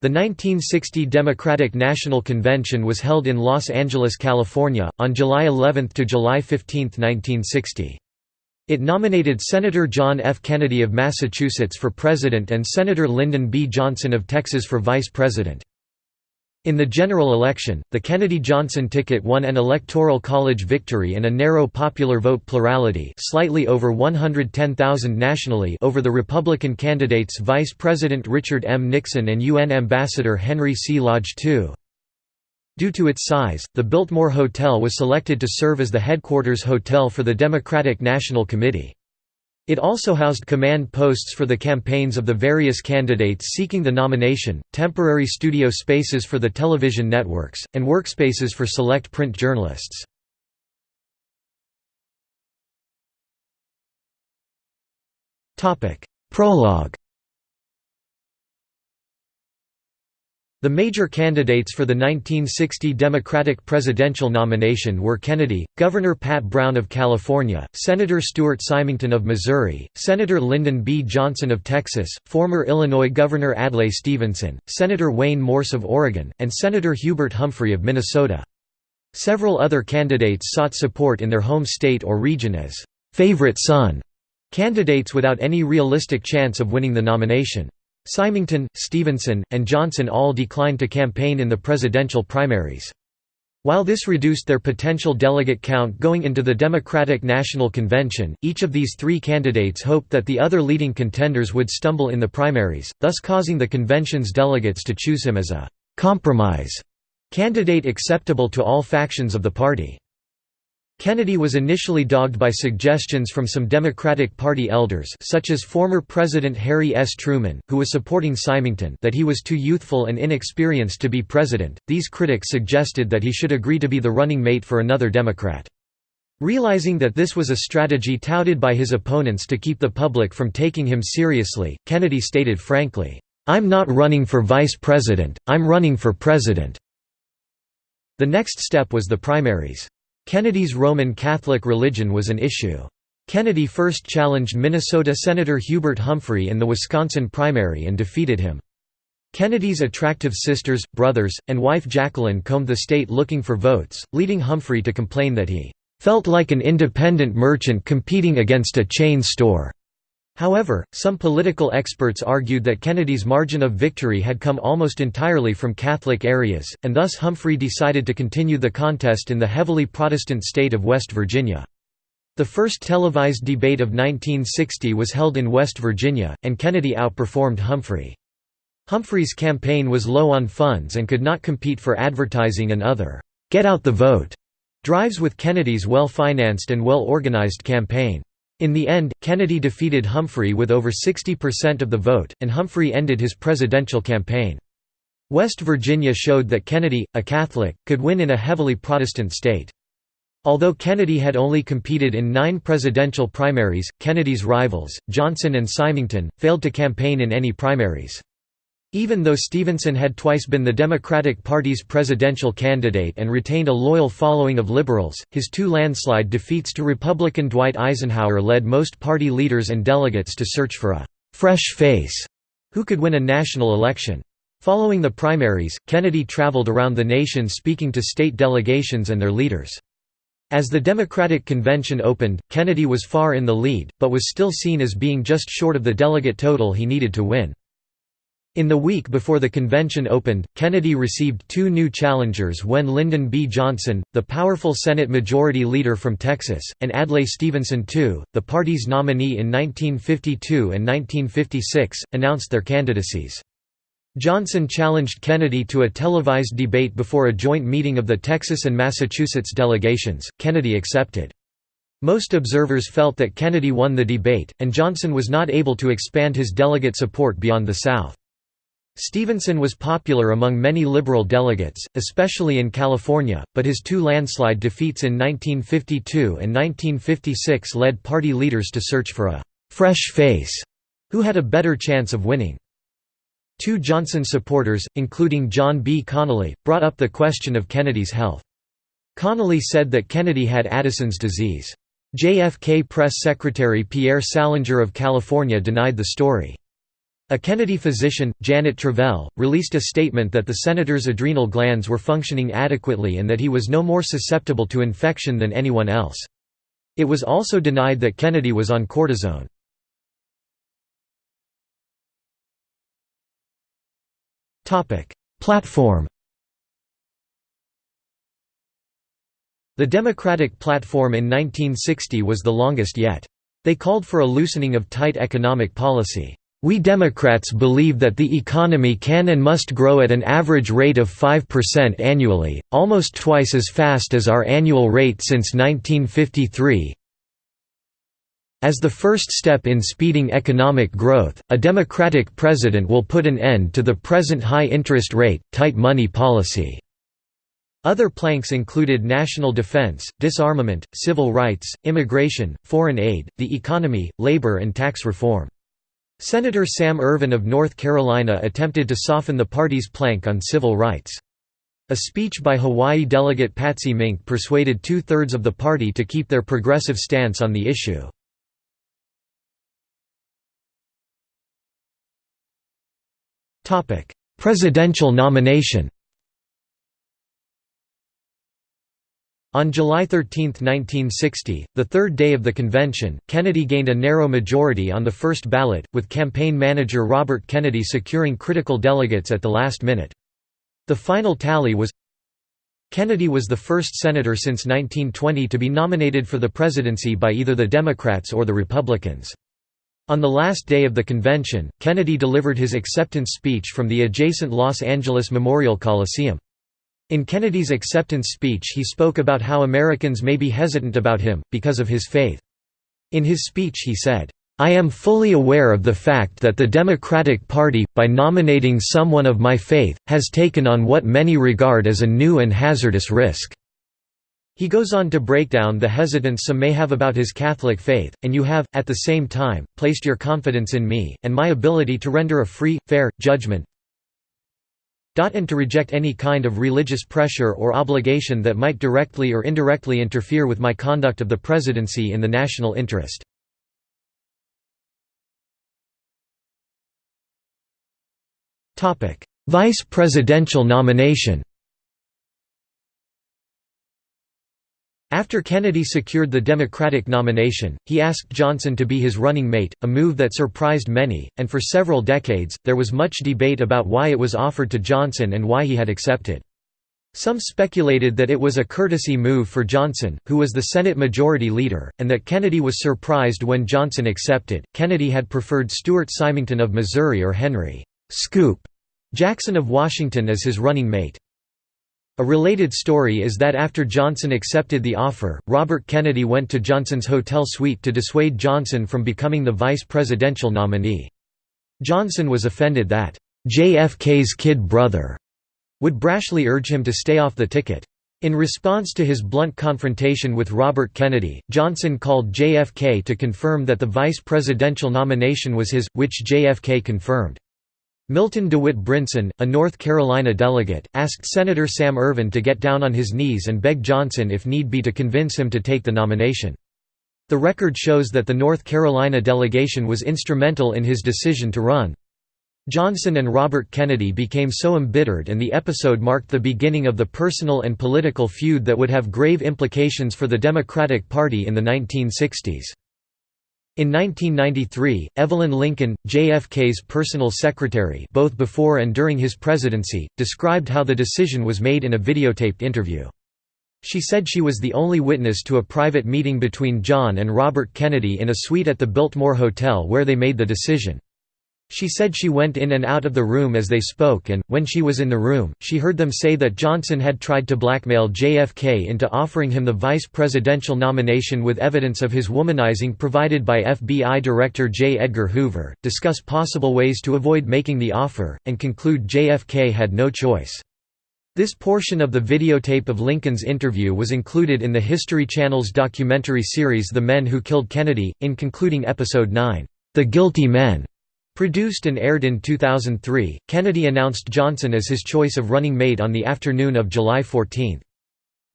The 1960 Democratic National Convention was held in Los Angeles, California, on July 11 to July 15, 1960. It nominated Senator John F. Kennedy of Massachusetts for president and Senator Lyndon B. Johnson of Texas for vice president. In the general election, the Kennedy-Johnson ticket won an Electoral College victory and a narrow popular vote plurality slightly over 110,000 nationally over the Republican candidates Vice President Richard M. Nixon and UN Ambassador Henry C. Lodge II. Due to its size, the Biltmore Hotel was selected to serve as the headquarters hotel for the Democratic National Committee. It also housed command posts for the campaigns of the various candidates seeking the nomination, temporary studio spaces for the television networks, and workspaces for select print journalists. Prologue The major candidates for the 1960 Democratic presidential nomination were Kennedy, Governor Pat Brown of California, Senator Stuart Symington of Missouri, Senator Lyndon B. Johnson of Texas, former Illinois Governor Adlai Stevenson, Senator Wayne Morse of Oregon, and Senator Hubert Humphrey of Minnesota. Several other candidates sought support in their home state or region as «favorite son» candidates without any realistic chance of winning the nomination. Symington, Stevenson, and Johnson all declined to campaign in the presidential primaries. While this reduced their potential delegate count going into the Democratic National Convention, each of these three candidates hoped that the other leading contenders would stumble in the primaries, thus causing the convention's delegates to choose him as a «compromise» candidate acceptable to all factions of the party. Kennedy was initially dogged by suggestions from some Democratic Party elders such as former President Harry S. Truman, who was supporting Symington that he was too youthful and inexperienced to be president. These critics suggested that he should agree to be the running mate for another Democrat. Realizing that this was a strategy touted by his opponents to keep the public from taking him seriously, Kennedy stated frankly, "'I'm not running for vice president, I'm running for president." The next step was the primaries. Kennedy's Roman Catholic religion was an issue. Kennedy first challenged Minnesota Senator Hubert Humphrey in the Wisconsin primary and defeated him. Kennedy's attractive sisters, brothers, and wife Jacqueline combed the state looking for votes, leading Humphrey to complain that he "...felt like an independent merchant competing against a chain store." However, some political experts argued that Kennedy's margin of victory had come almost entirely from Catholic areas, and thus Humphrey decided to continue the contest in the heavily Protestant state of West Virginia. The first televised debate of 1960 was held in West Virginia, and Kennedy outperformed Humphrey. Humphrey's campaign was low on funds and could not compete for advertising and other «get out the vote» drives with Kennedy's well-financed and well-organized campaign. In the end, Kennedy defeated Humphrey with over 60% of the vote, and Humphrey ended his presidential campaign. West Virginia showed that Kennedy, a Catholic, could win in a heavily Protestant state. Although Kennedy had only competed in nine presidential primaries, Kennedy's rivals, Johnson and Symington, failed to campaign in any primaries. Even though Stevenson had twice been the Democratic Party's presidential candidate and retained a loyal following of liberals, his two landslide defeats to Republican Dwight Eisenhower led most party leaders and delegates to search for a «fresh face» who could win a national election. Following the primaries, Kennedy traveled around the nation speaking to state delegations and their leaders. As the Democratic Convention opened, Kennedy was far in the lead, but was still seen as being just short of the delegate total he needed to win. In the week before the convention opened, Kennedy received two new challengers when Lyndon B. Johnson, the powerful Senate Majority Leader from Texas, and Adlai Stevenson II, the party's nominee in 1952 and 1956, announced their candidacies. Johnson challenged Kennedy to a televised debate before a joint meeting of the Texas and Massachusetts delegations. Kennedy accepted. Most observers felt that Kennedy won the debate, and Johnson was not able to expand his delegate support beyond the South. Stevenson was popular among many liberal delegates, especially in California, but his two landslide defeats in 1952 and 1956 led party leaders to search for a «fresh face» who had a better chance of winning. Two Johnson supporters, including John B. Connally, brought up the question of Kennedy's health. Connally said that Kennedy had Addison's disease. JFK press secretary Pierre Salinger of California denied the story. A Kennedy physician, Janet Travell, released a statement that the senator's adrenal glands were functioning adequately and that he was no more susceptible to infection than anyone else. It was also denied that Kennedy was on cortisone. Platform The Democratic platform in 1960 was the longest yet. They called for a loosening of tight economic policy. We Democrats believe that the economy can and must grow at an average rate of 5% annually, almost twice as fast as our annual rate since 1953. As the first step in speeding economic growth, a Democratic president will put an end to the present high interest rate, tight money policy. Other planks included national defense, disarmament, civil rights, immigration, foreign aid, the economy, labor and tax reform. Senator Sam Ervin of North Carolina attempted to soften the party's plank on civil rights. A speech by Hawaii delegate Patsy Mink persuaded two-thirds of the party to keep their progressive stance on the issue. Presidential nomination On July 13, 1960, the third day of the convention, Kennedy gained a narrow majority on the first ballot, with campaign manager Robert Kennedy securing critical delegates at the last minute. The final tally was Kennedy was the first senator since 1920 to be nominated for the presidency by either the Democrats or the Republicans. On the last day of the convention, Kennedy delivered his acceptance speech from the adjacent Los Angeles Memorial Coliseum. In Kennedy's acceptance speech he spoke about how Americans may be hesitant about him, because of his faith. In his speech he said, I am fully aware of the fact that the Democratic Party, by nominating someone of my faith, has taken on what many regard as a new and hazardous risk." He goes on to break down the hesitance some may have about his Catholic faith, and you have, at the same time, placed your confidence in me, and my ability to render a free, fair, judgment and to reject any kind of religious pressure or obligation that might directly or indirectly interfere with my conduct of the presidency in the national interest. Vice presidential nomination After Kennedy secured the Democratic nomination, he asked Johnson to be his running mate, a move that surprised many, and for several decades, there was much debate about why it was offered to Johnson and why he had accepted. Some speculated that it was a courtesy move for Johnson, who was the Senate Majority Leader, and that Kennedy was surprised when Johnson accepted. Kennedy had preferred Stuart Symington of Missouri or Henry Scoop Jackson of Washington as his running mate. A related story is that after Johnson accepted the offer, Robert Kennedy went to Johnson's hotel suite to dissuade Johnson from becoming the vice presidential nominee. Johnson was offended that, "'JFK's kid brother' would brashly urge him to stay off the ticket. In response to his blunt confrontation with Robert Kennedy, Johnson called JFK to confirm that the vice presidential nomination was his, which JFK confirmed. Milton DeWitt Brinson, a North Carolina delegate, asked Senator Sam Ervin to get down on his knees and beg Johnson if need be to convince him to take the nomination. The record shows that the North Carolina delegation was instrumental in his decision to run. Johnson and Robert Kennedy became so embittered and the episode marked the beginning of the personal and political feud that would have grave implications for the Democratic Party in the 1960s. In 1993, Evelyn Lincoln, JFK's personal secretary both before and during his presidency, described how the decision was made in a videotaped interview. She said she was the only witness to a private meeting between John and Robert Kennedy in a suite at the Biltmore Hotel where they made the decision. She said she went in and out of the room as they spoke and, when she was in the room, she heard them say that Johnson had tried to blackmail JFK into offering him the vice presidential nomination with evidence of his womanizing provided by FBI Director J. Edgar Hoover, discuss possible ways to avoid making the offer, and conclude JFK had no choice. This portion of the videotape of Lincoln's interview was included in the History Channel's documentary series The Men Who Killed Kennedy, in concluding Episode 9, The Guilty Men. Produced and aired in 2003, Kennedy announced Johnson as his choice of running mate on the afternoon of July 14.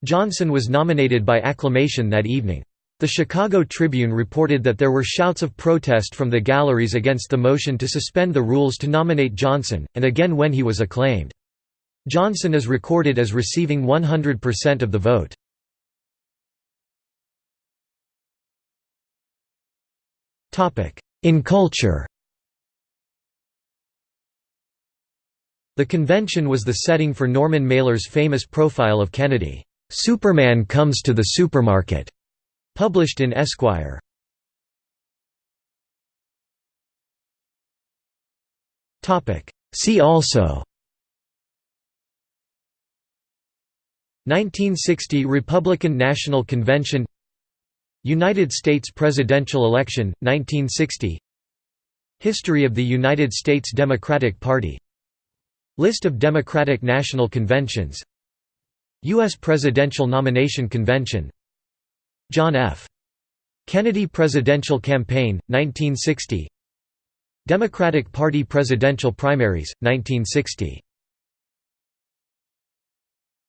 Johnson was nominated by acclamation that evening. The Chicago Tribune reported that there were shouts of protest from the galleries against the motion to suspend the rules to nominate Johnson, and again when he was acclaimed. Johnson is recorded as receiving 100% of the vote. In culture The convention was the setting for Norman Mailer's famous profile of Kennedy, "'Superman Comes to the Supermarket' published in Esquire. See also 1960 Republican National Convention United States presidential election, 1960 History of the United States Democratic Party List of Democratic National Conventions U.S. Presidential Nomination Convention John F. Kennedy Presidential Campaign, 1960 Democratic Party Presidential Primaries, 1960